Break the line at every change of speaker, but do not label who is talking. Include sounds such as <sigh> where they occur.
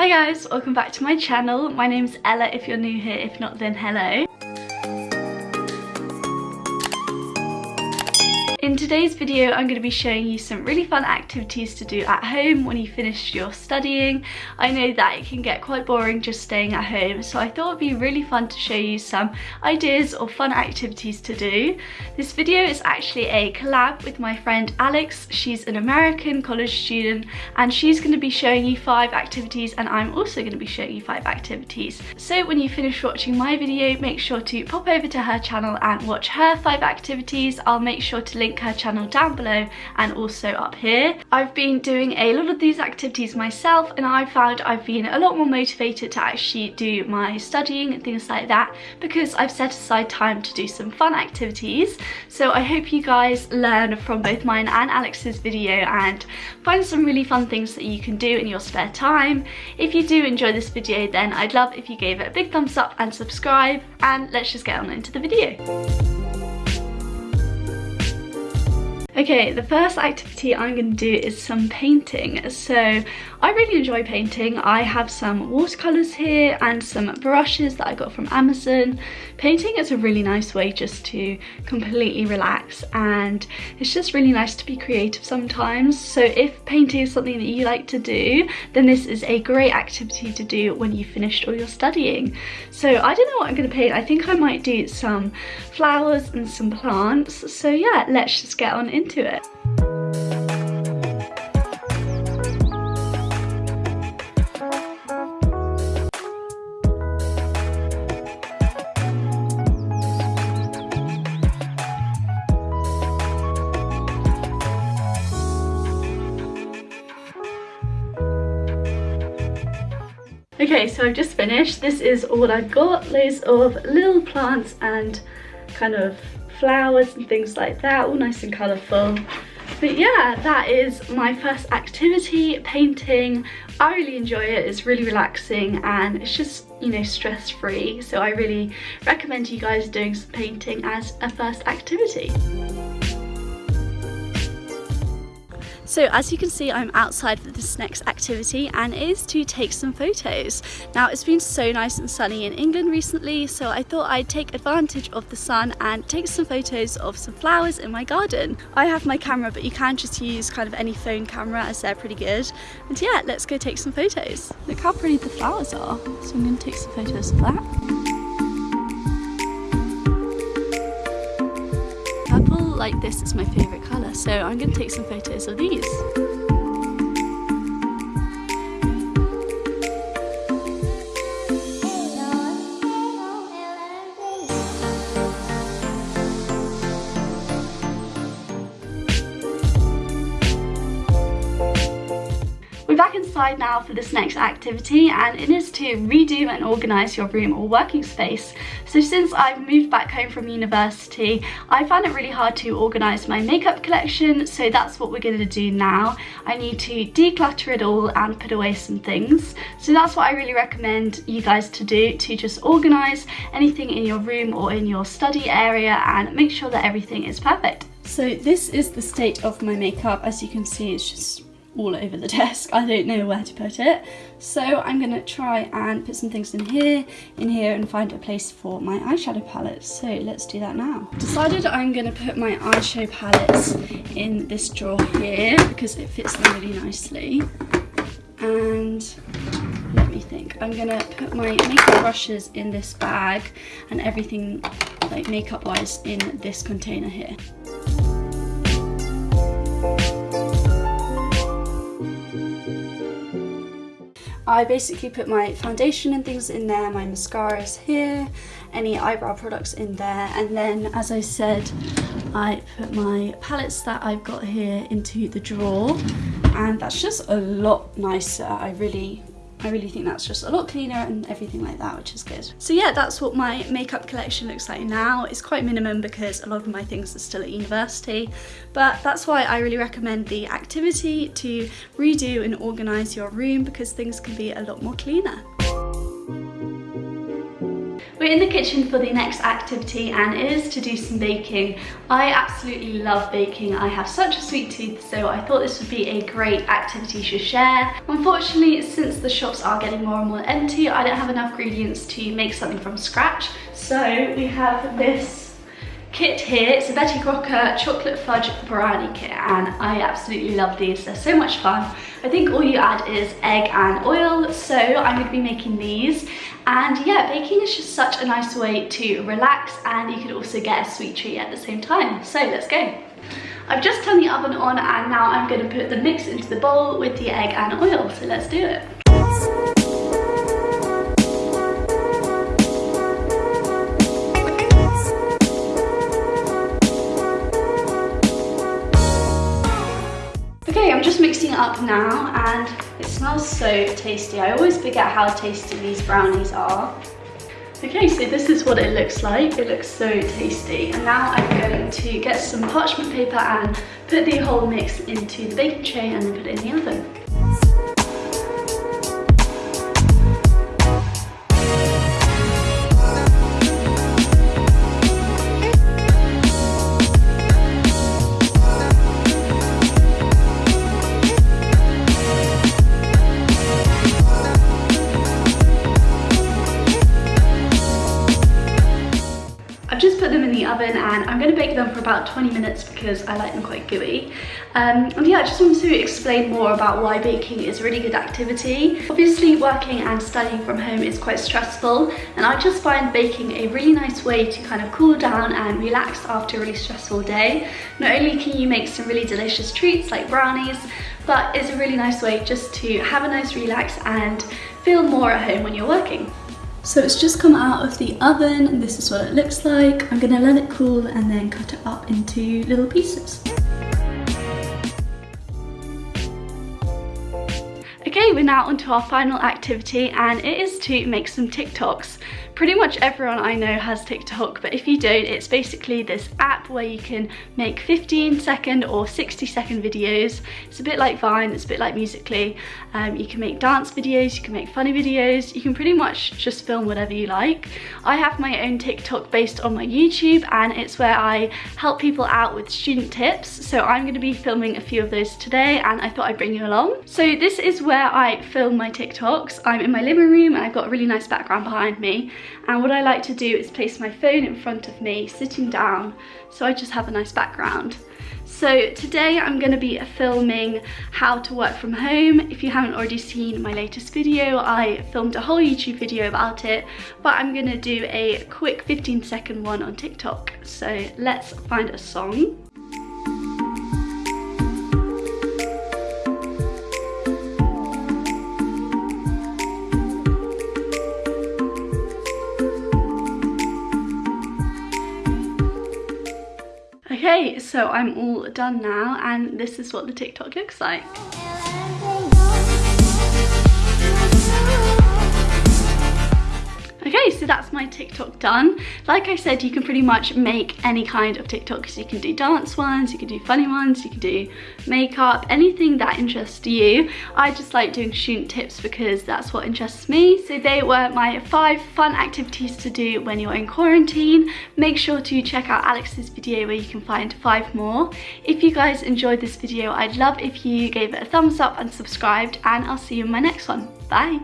Hi guys, welcome back to my channel. My name's Ella if you're new here, if not then hello. In today's video I'm going to be showing you some really fun activities to do at home when you finish your studying. I know that it can get quite boring just staying at home so I thought it'd be really fun to show you some ideas or fun activities to do. This video is actually a collab with my friend Alex. She's an American college student and she's going to be showing you five activities and I'm also going to be showing you five activities. So when you finish watching my video make sure to pop over to her channel and watch her five activities. I'll make sure to link her channel down below and also up here. I've been doing a lot of these activities myself and I found I've been a lot more motivated to actually do my studying and things like that because I've set aside time to do some fun activities. So I hope you guys learn from both mine and Alex's video and find some really fun things that you can do in your spare time. If you do enjoy this video then I'd love if you gave it a big thumbs up and subscribe and let's just get on into the video. Okay, the first activity I'm going to do is some painting. So I really enjoy painting. I have some watercolours here and some brushes that I got from Amazon. Painting is a really nice way just to completely relax and it's just really nice to be creative sometimes. So if painting is something that you like to do, then this is a great activity to do when you've finished all your studying. So I don't know what I'm going to paint. I think I might do some flowers and some plants. So yeah, let's just get on into it. Okay, so I've just finished. This is all I've got. Loads of little plants and kind of flowers and things like that, all nice and colourful. But yeah, that is my first activity, painting. I really enjoy it, it's really relaxing and it's just, you know, stress-free. So I really recommend you guys doing some painting as a first activity. So as you can see, I'm outside for this next activity and it is to take some photos. Now it's been so nice and sunny in England recently, so I thought I'd take advantage of the sun and take some photos of some flowers in my garden. I have my camera, but you can just use kind of any phone camera as they're pretty good. And yeah, let's go take some photos. Look how pretty the flowers are. So I'm gonna take some photos of that. Like this is my favourite colour so I'm going to take some photos of these. We're back inside now for this next activity and it is to redo and organise your room or working space. So since I've moved back home from university, I found it really hard to organise my makeup collection, so that's what we're going to do now. I need to declutter it all and put away some things. So that's what I really recommend you guys to do, to just organise anything in your room or in your study area and make sure that everything is perfect. So this is the state of my makeup. As you can see, it's just all over the <laughs> desk. I don't know where to put it. So I'm going to try and put some things in here, in here and find a place for my eyeshadow palettes. So let's do that now. Decided I'm going to put my eyeshadow palettes in this drawer here because it fits them really nicely. And let me think. I'm going to put my makeup brushes in this bag and everything like makeup wise in this container here. I basically put my foundation and things in there, my mascaras here, any eyebrow products in there, and then as I said, I put my palettes that I've got here into the drawer, and that's just a lot nicer. I really I really think that's just a lot cleaner and everything like that, which is good. So yeah, that's what my makeup collection looks like now. It's quite minimum because a lot of my things are still at university, but that's why I really recommend the activity to redo and organise your room because things can be a lot more cleaner. We're in the kitchen for the next activity and it is to do some baking. I absolutely love baking. I have such a sweet tooth so I thought this would be a great activity to share. Unfortunately, since the shops are getting more and more empty, I don't have enough ingredients to make something from scratch. So we have this kit here. It's a Betty Crocker chocolate fudge brownie kit and I absolutely love these. They're so much fun. I think all you add is egg and oil. So I'm going to be making these. And yeah, baking is just such a nice way to relax and you can also get a sweet treat at the same time. So let's go. I've just turned the oven on and now I'm going to put the mix into the bowl with the egg and oil. So let's do it. Just mixing it up now and it smells so tasty. I always forget how tasty these brownies are. Okay, so this is what it looks like. It looks so tasty. And now I'm going to get some parchment paper and put the whole mix into the baking tray and then put it in the oven. oven going to bake them for about 20 minutes because I like them quite gooey. Um, and yeah, I just wanted to explain more about why baking is a really good activity. Obviously working and studying from home is quite stressful and I just find baking a really nice way to kind of cool down and relax after a really stressful day. Not only can you make some really delicious treats like brownies, but it's a really nice way just to have a nice relax and feel more at home when you're working. So it's just come out of the oven and this is what it looks like. I'm gonna let it cool and then cut it up into little pieces. Okay, we're now onto our final activity and it is to make some TikToks. Pretty much everyone I know has TikTok, but if you don't, it's basically this app where you can make 15 second or 60 second videos. It's a bit like Vine, it's a bit like Musical.ly. Um, you can make dance videos, you can make funny videos, you can pretty much just film whatever you like. I have my own TikTok based on my YouTube and it's where I help people out with student tips. So I'm gonna be filming a few of those today and I thought I'd bring you along. So this is where I film my TikToks. I'm in my living room and I've got a really nice background behind me and what I like to do is place my phone in front of me sitting down so I just have a nice background. So today I'm going to be filming how to work from home. If you haven't already seen my latest video, I filmed a whole YouTube video about it, but I'm going to do a quick 15 second one on TikTok. So let's find a song. Okay, so I'm all done now and this is what the TikTok looks like. So that's my TikTok done. Like I said, you can pretty much make any kind of TikToks. You can do dance ones, you can do funny ones, you can do makeup, anything that interests you. I just like doing student tips because that's what interests me. So they were my five fun activities to do when you're in quarantine. Make sure to check out Alex's video where you can find five more. If you guys enjoyed this video, I'd love if you gave it a thumbs up and subscribed and I'll see you in my next one. Bye!